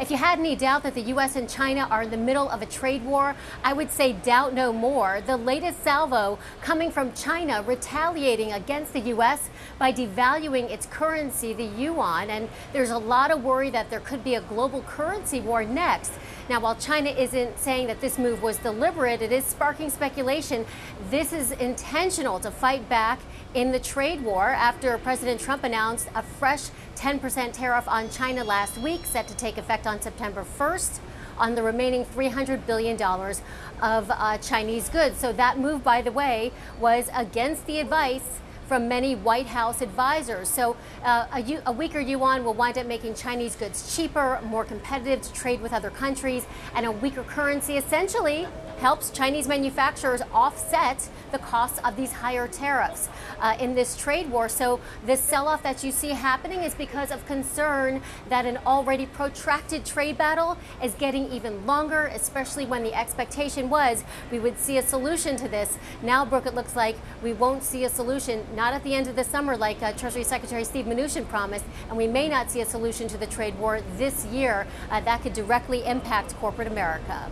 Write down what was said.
If you had any doubt that the U.S. and China are in the middle of a trade war, I would say doubt no more. The latest salvo coming from China retaliating against the U.S. by devaluing its currency, the yuan. And there's a lot of worry that there could be a global currency war next. Now, while China isn't saying that this move was deliberate, it is sparking speculation. This is intentional to fight back in the trade war after President Trump announced a fresh 10% tariff on China last week, set to take effect on September 1st on the remaining $300 billion of uh, Chinese goods. So that move, by the way, was against the advice from many White House advisors. So uh, a, a, weaker yuan will wind up making Chinese goods cheaper, more competitive to trade with other countries, and a weaker currency essentially helps Chinese manufacturers offset the costs of these higher tariffs uh, in this trade war. So this sell-off that you see happening is because of concern that an already protracted trade battle is getting even longer, especially when the expectation was we would see a solution to this. Now, Brooke, it looks like we won't see a solution not at the end of the summer like uh, Treasury Secretary Steve Mnuchin promised, and we may not see a solution to the trade war this year. Uh, that could directly impact corporate America.